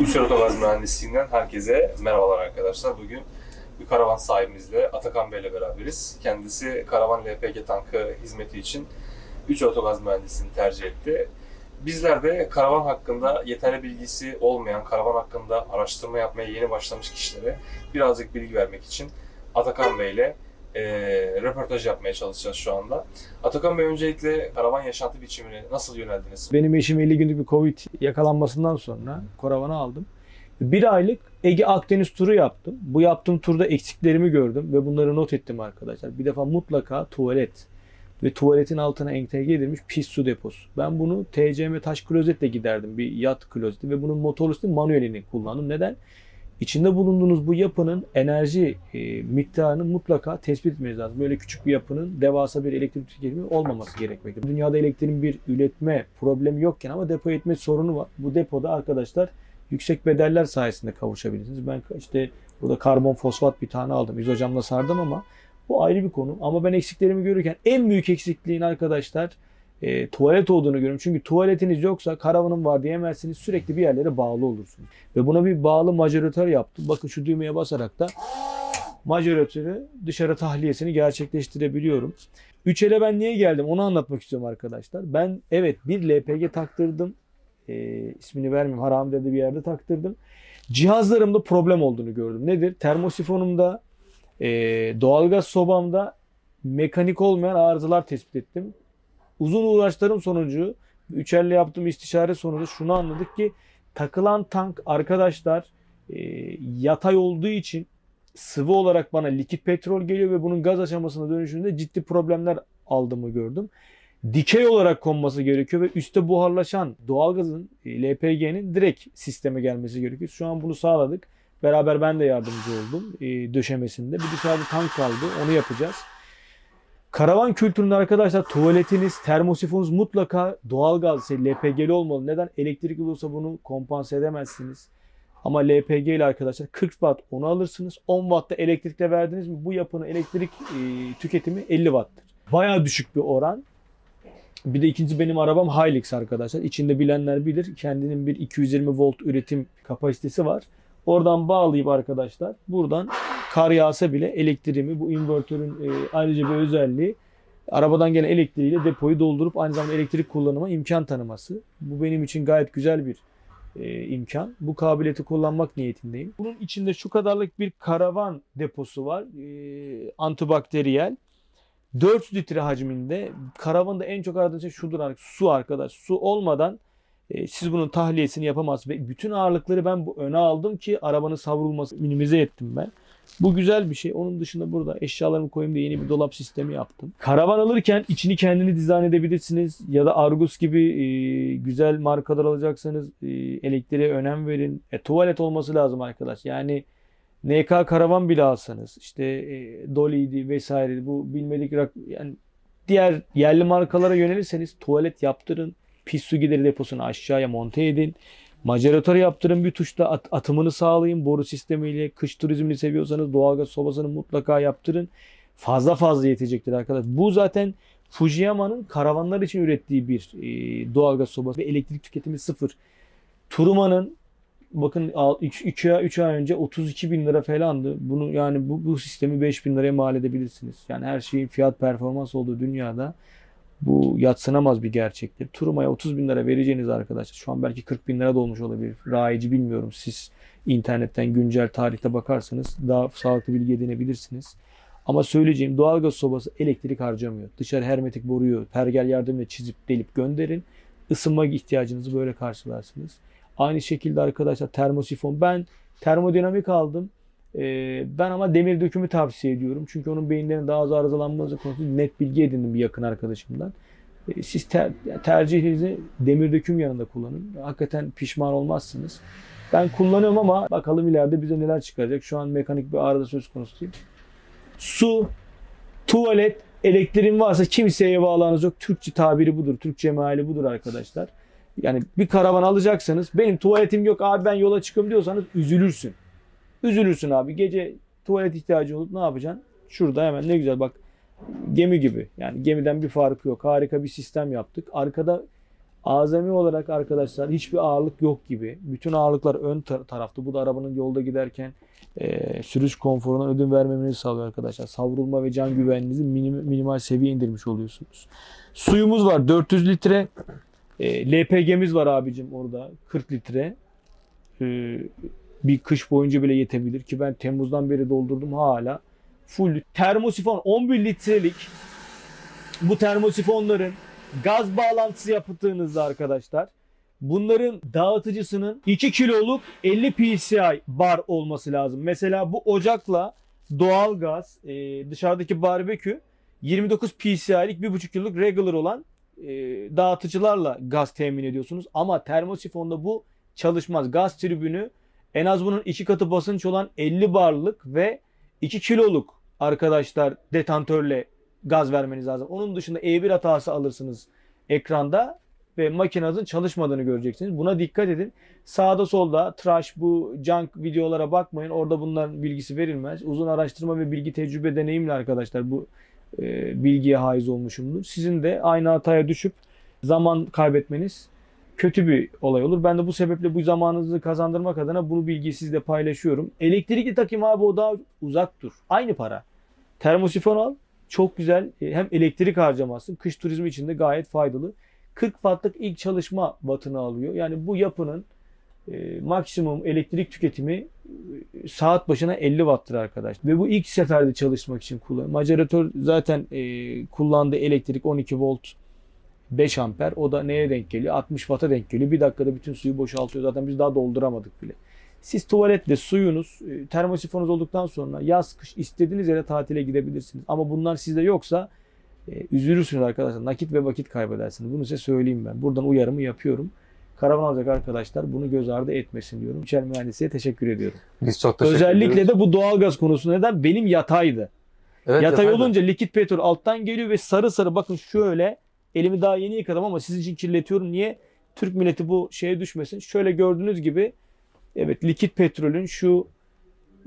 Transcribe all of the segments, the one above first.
Üçer Otogaz Mühendisliğinden herkese merhabalar arkadaşlar. Bugün bir karavan sahibimizle Atakan Bey ile beraberiz. Kendisi karavan LPG tankı hizmeti için Üçer Otogaz Mühendisliğini tercih etti. Bizler de karavan hakkında yeterli bilgisi olmayan, karavan hakkında araştırma yapmaya yeni başlamış kişilere birazcık bilgi vermek için Atakan Bey ile e, röportaj yapmaya çalışacağız şu anda. Atakan Bey öncelikle karavan yaşantı biçimine nasıl yöneldiniz? Benim eşim 50 günlük bir Covid yakalanmasından sonra karavanı aldım. Bir aylık Ege Akdeniz turu yaptım. Bu yaptığım turda eksiklerimi gördüm ve bunları not ettim arkadaşlar. Bir defa mutlaka tuvalet ve tuvaletin altına entegre edilmiş pis su deposu. Ben bunu TCM taş klozetle giderdim. Bir yat klozeti ve bunun motorlu manuelini kullandım. Neden? İçinde bulunduğunuz bu yapının enerji e, miktarını mutlaka tespit etmeniz lazım. Böyle küçük bir yapının devasa bir elektrik tüketimi olmaması gerekmektedir. Dünyada elektriğin bir üretme problemi yokken ama depo etme sorunu var. Bu depoda arkadaşlar yüksek bedeller sayesinde kavuşabilirsiniz. Ben işte burada karbon fosfat bir tane aldım. İzocamla sardım ama bu ayrı bir konu. Ama ben eksiklerimi görürken en büyük eksikliğin arkadaşlar e, tuvalet olduğunu görüyorum. Çünkü tuvaletiniz yoksa karavanım var diyemezsiniz. Sürekli bir yerlere bağlı olursunuz. Ve buna bir bağlı majoratör yaptım. Bakın şu düğmeye basarak da majoratörü dışarı tahliyesini gerçekleştirebiliyorum. 3L'e ben niye geldim onu anlatmak istiyorum arkadaşlar. Ben evet bir LPG taktırdım. E, ismini vermeyeyim haram dedi bir yerde taktırdım. Cihazlarımda problem olduğunu gördüm. Nedir? Termosifonumda, e, doğalgaz sobamda mekanik olmayan arızalar tespit ettim. Uzun uğraşlarım sonucu, üçerle yaptığım istişare sonucu şunu anladık ki takılan tank arkadaşlar e, yatay olduğu için sıvı olarak bana likit petrol geliyor ve bunun gaz aşamasına dönüşünde ciddi problemler aldığımı gördüm. Dikey olarak konması gerekiyor ve üstte buharlaşan doğalgazın e, LPG'nin direkt sisteme gelmesi gerekiyor. Şu an bunu sağladık. Beraber ben de yardımcı oldum e, döşemesinde. Bir dışarıda tank kaldı. Onu yapacağız. Karavan kültüründe arkadaşlar tuvaletiniz, termosifonunuz mutlaka doğalgaz, şey, LPG'li olmalı. Neden? Elektrikli olursa bunu kompanse edemezsiniz. Ama LPG ile arkadaşlar 40 watt onu alırsınız. 10 watt da elektrikle verdiniz mi bu yapının elektrik e, tüketimi 50 watt'tır. Bayağı düşük bir oran. Bir de ikinci benim arabam Hilux arkadaşlar. İçinde bilenler bilir. Kendinin bir 220 volt üretim kapasitesi var. Oradan bağlayıp arkadaşlar buradan kar yağsa bile elektriğimi bu invertörün e, ayrıca bir özelliği arabadan gelen elektriğiyle depoyu doldurup aynı zamanda elektrik kullanıma imkan tanıması. Bu benim için gayet güzel bir e, imkan. Bu kabiliyeti kullanmak niyetindeyim. Bunun içinde şu kadarlık bir karavan deposu var. E, antibakteriyel. 400 litre hacminde. Karavanda en çok aradığım şey şudur. Su arkadaş. Su olmadan e, siz bunun tahliyesini yapamazsınız. Ve bütün ağırlıkları ben bu öne aldım ki arabanın savrulması minimize ettim ben. Bu güzel bir şey. Onun dışında burada eşyalarımı koyayım diye yeni bir dolap sistemi yaptım. Karavan alırken içini kendini dizayn edebilirsiniz. Ya da Argus gibi e, güzel markalar alacaksanız e, elektriğe önem verin. E, tuvalet olması lazım arkadaş. Yani NK karavan bile alsanız işte e, Dolly'di vesaire bu bilmedik rak yani diğer yerli markalara yönelirseniz tuvalet yaptırın. Pis su gideri deposunu aşağıya monte edin. Maceratör yaptırın bir tuşla at- atımını sağlayın. Boru sistemiyle kış turizmini seviyorsanız doğalgaz sobasını mutlaka yaptırın. Fazla fazla yetecektir arkadaşlar. Bu zaten Fujiyama'nın karavanlar için ürettiği bir e, doğalgaz sobası ve elektrik tüketimi sıfır. Turuma'nın bakın 3 ay, 3 ay önce 32 bin lira falandı. Bunu yani bu, bu sistemi 5 bin liraya mal edebilirsiniz. Yani her şeyin fiyat performans olduğu dünyada bu yatsınamaz bir gerçektir. Turuma'ya 30 bin lira vereceğiniz arkadaşlar. Şu an belki 40 bin lira da olmuş olabilir. Rayici bilmiyorum. Siz internetten güncel tarihte bakarsanız daha sağlıklı bilgi edinebilirsiniz. Ama söyleyeceğim doğalgaz sobası elektrik harcamıyor. Dışarı hermetik boruyu pergel yardımıyla çizip delip gönderin. Isınma ihtiyacınızı böyle karşılarsınız. Aynı şekilde arkadaşlar termosifon. Ben termodinamik aldım. Ee, ben ama demir dökümü tavsiye ediyorum. Çünkü onun beyinlerinin daha az arızalanması konusunda net bilgi edindim bir yakın arkadaşımdan. Ee, siz ter, tercihinizi demir döküm yanında kullanın. Hakikaten pişman olmazsınız. Ben kullanıyorum ama bakalım ileride bize neler çıkaracak. Şu an mekanik bir arıza söz konusu değil. Su, tuvalet, elektriğin varsa kimseye bağlanız yok. Türkçe tabiri budur. Türkçe meali budur arkadaşlar. Yani bir karavan alacaksanız benim tuvaletim yok abi ben yola çıkıyorum diyorsanız üzülürsün. Üzülürsün abi. Gece tuvalet ihtiyacı olup ne yapacaksın? Şurada hemen ne güzel bak gemi gibi. Yani gemiden bir farkı yok. Harika bir sistem yaptık. Arkada Azami olarak arkadaşlar hiçbir ağırlık yok gibi. Bütün ağırlıklar ön tar- tarafta. Bu da arabanın yolda giderken e, sürüş konforundan ödün vermemenizi sağlıyor arkadaşlar. Savrulma ve can güvenliğinizi minim- minimal seviye indirmiş oluyorsunuz. Suyumuz var 400 litre. E, LPG'miz var abicim orada 40 litre. E, bir kış boyunca bile yetebilir ki ben Temmuz'dan beri doldurdum hala. Full termosifon 11 litrelik bu termosifonların gaz bağlantısı yaptığınızda arkadaşlar bunların dağıtıcısının 2 kiloluk 50 psi bar olması lazım. Mesela bu ocakla doğal gaz e, dışarıdaki barbekü 29 psi'lik 1,5 kiloluk regular olan e, dağıtıcılarla gaz temin ediyorsunuz. Ama termosifonda bu çalışmaz. Gaz tribünü en az bunun iki katı basınç olan 50 barlık ve 2 kiloluk arkadaşlar detantörle gaz vermeniz lazım. Onun dışında E1 hatası alırsınız ekranda ve makinenizin çalışmadığını göreceksiniz. Buna dikkat edin. Sağda solda trash bu junk videolara bakmayın. Orada bunların bilgisi verilmez. Uzun araştırma ve bilgi tecrübe deneyimle arkadaşlar bu e, bilgiye haiz olmuşumdur. Sizin de aynı hataya düşüp zaman kaybetmeniz kötü bir olay olur. Ben de bu sebeple bu zamanınızı kazandırmak adına bu bilgiyi sizle paylaşıyorum. Elektrikli takım abi o daha uzak dur. Aynı para. Termosifon al. Çok güzel. E, Hem elektrik harcamasın. Kış turizmi için de gayet faydalı. 40 wattlık ilk çalışma wattını alıyor. Yani bu yapının e, maksimum elektrik tüketimi e, saat başına 50 watt'tır arkadaş. Ve bu ilk seferde çalışmak için kullanılıyor. Maceratör zaten e, kullandığı elektrik 12 volt 5 amper. O da neye denk geliyor? 60 watt'a denk geliyor. Bir dakikada bütün suyu boşaltıyor. Zaten biz daha dolduramadık bile. Siz tuvaletle suyunuz, e, termosifonunuz olduktan sonra yaz kış istediğiniz yere tatile gidebilirsiniz. Ama bunlar sizde yoksa e, üzülürsünüz arkadaşlar. Nakit ve vakit kaybedersiniz. Bunu size söyleyeyim ben. Buradan uyarımı yapıyorum. Karavan alacak arkadaşlar bunu göz ardı etmesin diyorum. İçer mühendisliğe teşekkür ediyorum. Biz çok teşekkür Özellikle ediyoruz. de bu doğalgaz konusu neden? Benim yataydı. evet, Yatay yatay da. olunca likit petrol alttan geliyor ve sarı sarı bakın şöyle elimi daha yeni yıkadım ama sizin için kirletiyorum. Niye? Türk milleti bu şeye düşmesin. Şöyle gördüğünüz gibi evet likit petrolün şu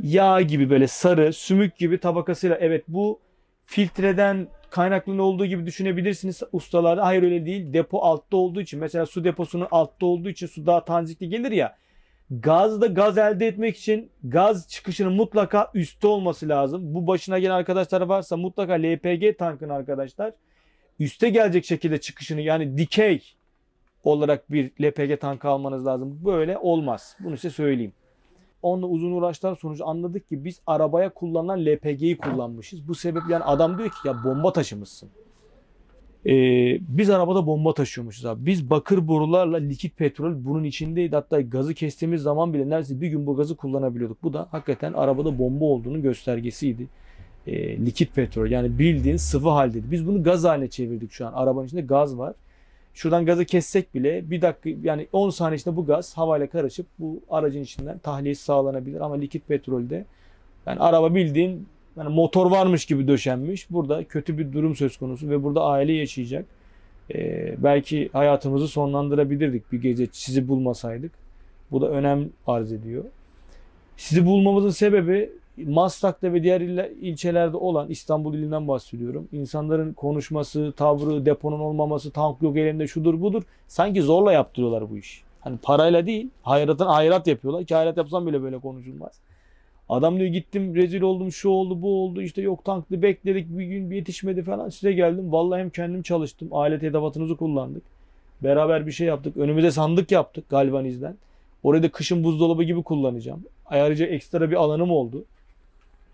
yağ gibi böyle sarı sümük gibi tabakasıyla evet bu filtreden kaynaklı olduğu gibi düşünebilirsiniz ustalarda. Hayır öyle değil. Depo altta olduğu için mesela su deposunun altta olduğu için su daha tanzikli gelir ya. Gazda gaz elde etmek için gaz çıkışının mutlaka üstte olması lazım. Bu başına gelen arkadaşlar varsa mutlaka LPG tankın arkadaşlar üste gelecek şekilde çıkışını yani dikey olarak bir LPG tankı almanız lazım. Böyle olmaz. Bunu size söyleyeyim. Onunla uzun uğraşlar sonucu anladık ki biz arabaya kullanılan LPG'yi kullanmışız. Bu sebeple yani adam diyor ki ya bomba taşımışsın. Ee, biz arabada bomba taşıyormuşuz abi. Biz bakır borularla likit petrol bunun içindeydi. Hatta gazı kestiğimiz zaman bile neredeyse bir gün bu gazı kullanabiliyorduk. Bu da hakikaten arabada bomba olduğunu göstergesiydi. Ee, likit petrol yani bildiğin sıvı haldeydi. Biz bunu gaz haline çevirdik şu an. Arabanın içinde gaz var. Şuradan gazı kessek bile bir dakika yani 10 saniye içinde bu gaz havayla karışıp bu aracın içinden tahliyesi sağlanabilir. Ama likit petrolde yani araba bildiğin yani motor varmış gibi döşenmiş. Burada kötü bir durum söz konusu ve burada aile yaşayacak. Ee, belki hayatımızı sonlandırabilirdik bir gece sizi bulmasaydık. Bu da önem arz ediyor. Sizi bulmamızın sebebi Maslak'ta ve diğer ille- ilçelerde olan İstanbul ilinden bahsediyorum. İnsanların konuşması, tavrı, deponun olmaması, tank yok elinde şudur budur. Sanki zorla yaptırıyorlar bu işi. Hani parayla değil, hayratın hayrat yapıyorlar ki hayrat yapsam bile böyle konuşulmaz. Adam diyor gittim rezil oldum şu oldu bu oldu işte yok tanklı bekledik bir gün yetişmedi falan size geldim. Vallahi hem kendim çalıştım alet edevatınızı kullandık. Beraber bir şey yaptık. Önümüze sandık yaptık galvanizden. Orayı da kışın buzdolabı gibi kullanacağım. Ayrıca ekstra bir alanım oldu.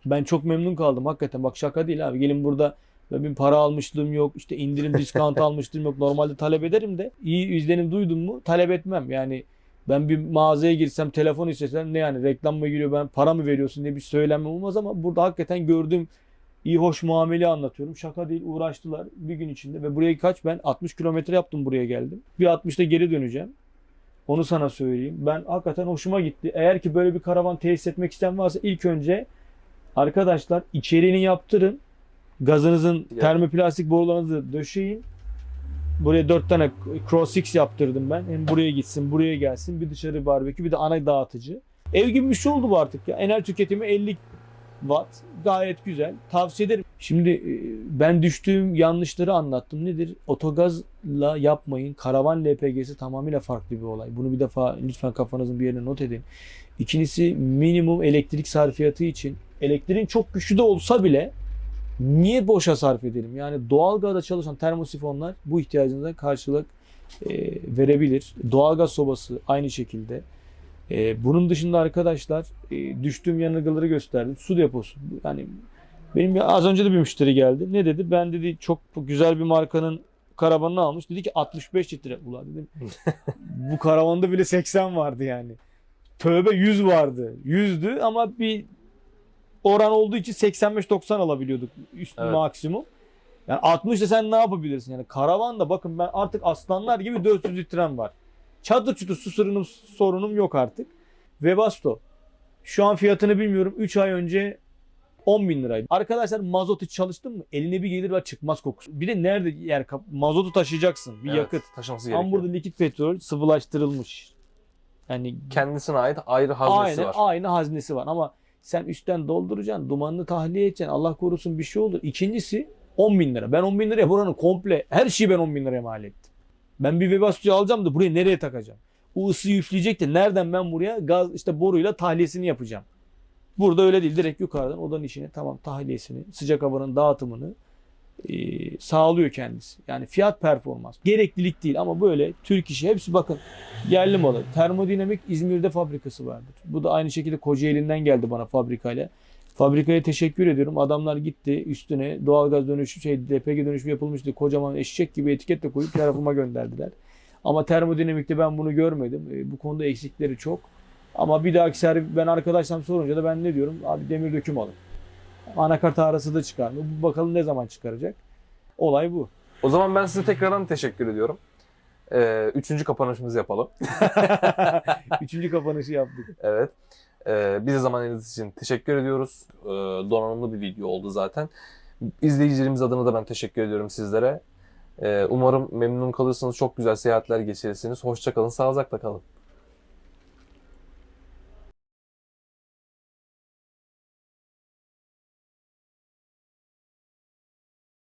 Ben çok memnun kaldım hakikaten. Bak şaka değil abi. Gelin burada bir para almışlığım yok. işte indirim diskant almışlığım yok. Normalde talep ederim de iyi izlenim duydum mu talep etmem. Yani ben bir mağazaya girsem telefon istesem ne yani reklam mı giriyor ben para mı veriyorsun diye bir söylenme olmaz ama burada hakikaten gördüğüm iyi hoş muamele anlatıyorum. Şaka değil uğraştılar bir gün içinde ve buraya kaç ben 60 kilometre yaptım buraya geldim. Bir 60'ta geri döneceğim. Onu sana söyleyeyim. Ben hakikaten hoşuma gitti. Eğer ki böyle bir karavan tesis etmek isteyen varsa ilk önce arkadaşlar içeriğini yaptırın. Gazınızın Ya. termoplastik borularınızı döşeyin. Buraya dört tane Cross X yaptırdım ben. Hem buraya gitsin, buraya gelsin. Bir dışarı barbekü, bir de ana dağıtıcı. Ev gibi bir şey oldu bu artık ya. Enel tüketimi 50 watt gayet güzel. Tavsiye ederim. Şimdi e, ben düştüğüm yanlışları anlattım. Nedir? Otogazla yapmayın. Karavan LPG'si tamamıyla farklı bir olay. Bunu bir defa lütfen kafanızın bir yerine not edin. İkincisi minimum elektrik sarfiyatı için elektriğin çok güçlü de olsa bile niye boşa sarf edelim? Yani doğalgazda çalışan termosifonlar bu ihtiyacınıza karşılık e, verebilir. Doğalgaz sobası aynı şekilde. E, bunun dışında arkadaşlar e, düştüğüm yanılgıları gösterdim. Su deposu. Yani benim bir- az önce de bir müşteri geldi. Ne dedi? Ben dedi çok güzel bir markanın karavanını almış. Dedi ki 65 litre. Ulan dedim bu karavanda bile 80 vardı yani. Tövbe 100 vardı. 100'dü ama bir oran olduğu için 85-90 alabiliyorduk üst Evet. maksimum. Yani 60 da sen ne yapabilirsin? Yani karavanda bakın ben artık aslanlar gibi 400 litrem var. Çadır çutur su sorunum, sorunum yok artık. Webasto. Şu an fiyatını bilmiyorum. 3 ay önce 10 bin liraydı. Arkadaşlar mazot hiç çalıştın mı? Eline bir gelir ve çıkmaz kokusu. Bir de nerede yer mazotu taşıyacaksın. Bir Evet, yakıt. taşıması Ama gerekiyor. burada likit petrol sıvılaştırılmış. Yani Kendisine ait ayrı haznesi aynen var. aynı haznesi var ama sen üstten dolduracaksın, dumanını tahliye edeceksin. Allah korusun bir şey olur. İkincisi 10 bin lira. Ben 10 bin liraya buranın komple her şeyi ben 10 bin liraya mal ettim. Ben bir Webasto'yu alacağım da buraya nereye takacağım? O ısıyı üfleyecek de nereden ben buraya gaz işte boruyla tahliyesini yapacağım. Burada öyle değil. Direkt yukarıdan odanın işini tamam tahliyesini, sıcak havanın dağıtımını e, sağlıyor kendisi. Yani fiyat performans. Gereklilik değil ama böyle Türk işi hepsi bakın yerli malı. Termodinamik İzmir'de fabrikası vardır. Bu da aynı şekilde Kocaeli'nden geldi bana fabrikayla. Fabrikaya teşekkür ediyorum. Adamlar gitti üstüne doğalgaz dönüşü şey DPG dönüşümü yapılmıştı. Kocaman eşek gibi etiketle koyup tarafıma gönderdiler. Ama termodinamikte ben bunu görmedim. E, bu konuda eksikleri çok. Ama bir dahaki servis ben arkadaşlarım sorunca da ben ne diyorum? Abi demir döküm alın. Anakart arası da çıkarmıyor. Bu Bakalım ne zaman çıkaracak. Olay bu. O zaman ben size tekrardan teşekkür ediyorum. Ee, üçüncü kapanışımızı yapalım. Üçüncü kapanışı yaptık. Evet. Ee, bize zaman ayırdığınız için teşekkür ediyoruz. Ee, donanımlı bir video oldu zaten. İzleyicilerimiz adına da ben teşekkür ediyorum sizlere. Ee, umarım memnun kalırsınız. Çok güzel seyahatler geçirirsiniz. Hoşça kalın, sağlıcakla kalın.